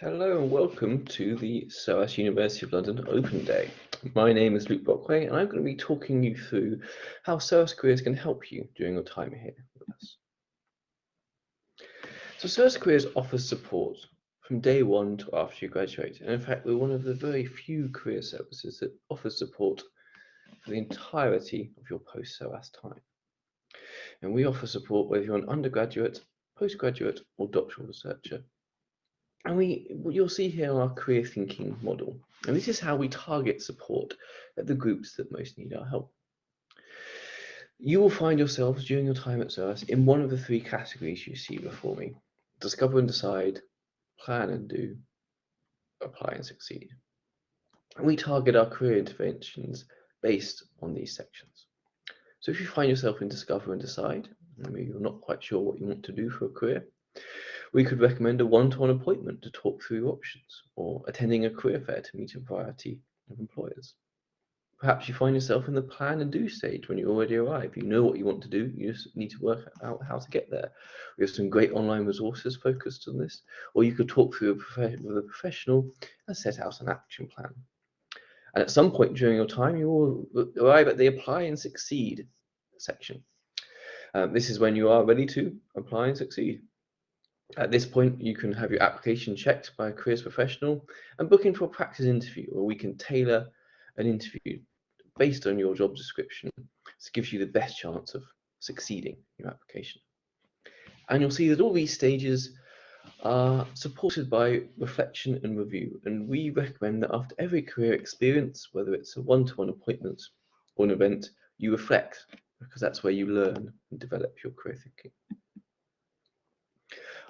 Hello and welcome to the SOAS University of London Open Day. My name is Luke Bockway and I'm going to be talking you through how SOAS Careers can help you during your time here with us. So SOAS Careers offers support from day one to after you graduate. And in fact, we're one of the very few career services that offers support for the entirety of your post-SOAS time. And we offer support whether you're an undergraduate, postgraduate or doctoral researcher and we, you'll see here our career thinking model. And this is how we target support at the groups that most need our help. You will find yourselves during your time at SOAS in one of the three categories you see before me. Discover and decide, plan and do, apply and succeed. And we target our career interventions based on these sections. So if you find yourself in discover and decide, maybe you're not quite sure what you want to do for a career, we could recommend a one-to-one appointment to talk through your options or attending a career fair to meet a variety of employers. Perhaps you find yourself in the plan and do stage when you already arrive. You know what you want to do, you just need to work out how to get there. We have some great online resources focused on this, or you could talk through with a professional and set out an action plan. And at some point during your time, you will arrive at the apply and succeed section. Um, this is when you are ready to apply and succeed. At this point, you can have your application checked by a careers professional and book for a practice interview where we can tailor an interview based on your job description. This gives you the best chance of succeeding in your application. And you'll see that all these stages are supported by reflection and review. And we recommend that after every career experience, whether it's a one-to-one -one appointment or an event, you reflect because that's where you learn and develop your career thinking.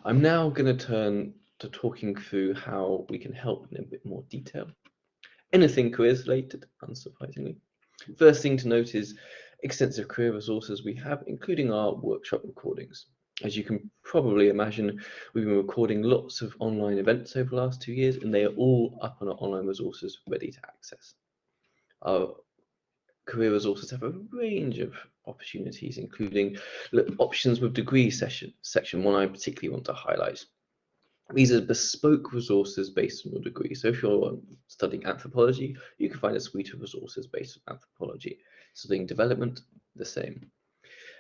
I'm now going to turn to talking through how we can help in a bit more detail. Anything careers related, unsurprisingly. First thing to note is extensive career resources we have, including our workshop recordings. As you can probably imagine, we've been recording lots of online events over the last two years, and they are all up on our online resources ready to access. Our career resources have a range of opportunities, including options with degree session, section one I particularly want to highlight. These are bespoke resources based on your degree. So if you're um, studying anthropology, you can find a suite of resources based on anthropology. Studying development, the same.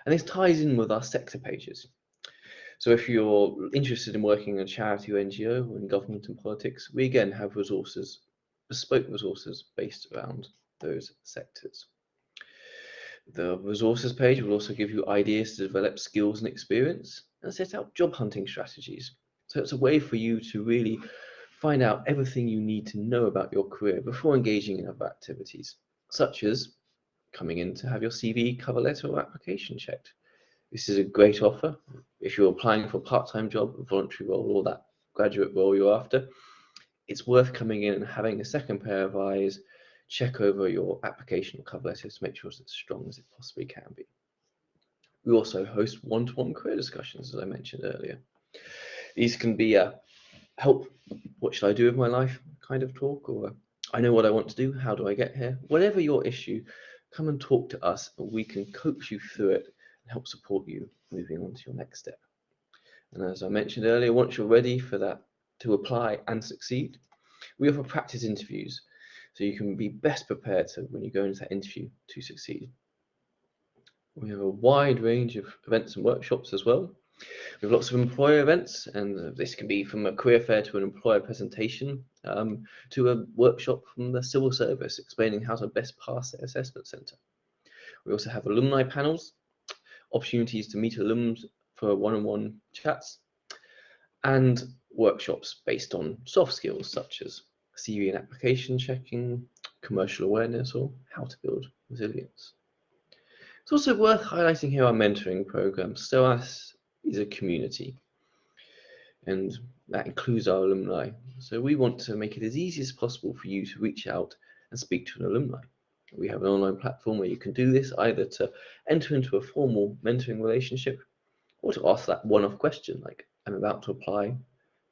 And this ties in with our sector pages. So if you're interested in working in a charity or NGO or in government and politics, we again have resources, bespoke resources based around those sectors. The resources page will also give you ideas to develop skills and experience and set out job hunting strategies. So it's a way for you to really find out everything you need to know about your career before engaging in other activities, such as coming in to have your CV, cover letter or application checked. This is a great offer if you're applying for a part-time job, a voluntary role or that graduate role you're after. It's worth coming in and having a second pair of eyes check over your application cover letter to make sure it's as strong as it possibly can be. We also host one-to-one -one career discussions, as I mentioned earlier. These can be a help, what should I do with my life kind of talk, or I know what I want to do, how do I get here? Whatever your issue, come and talk to us and we can coach you through it and help support you moving on to your next step. And as I mentioned earlier, once you're ready for that to apply and succeed, we offer practice interviews so you can be best prepared to, when you go into that interview to succeed. We have a wide range of events and workshops as well. We have lots of employer events, and this can be from a career fair to an employer presentation um, to a workshop from the civil service explaining how to best pass their assessment centre. We also have alumni panels, opportunities to meet alums for one-on-one -on -one chats, and workshops based on soft skills such as CV and application checking, commercial awareness, or how to build resilience. It's also worth highlighting here our mentoring program. SOAS is a community, and that includes our alumni. So we want to make it as easy as possible for you to reach out and speak to an alumni. We have an online platform where you can do this either to enter into a formal mentoring relationship or to ask that one-off question like, I'm about to apply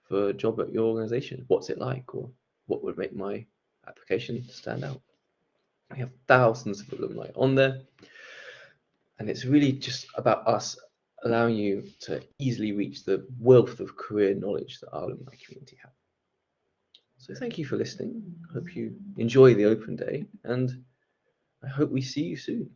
for a job at your organization. What's it like? Or what would make my application stand out. We have thousands of alumni on there, and it's really just about us allowing you to easily reach the wealth of career knowledge that our alumni community have. So thank you for listening. Hope you enjoy the open day and I hope we see you soon.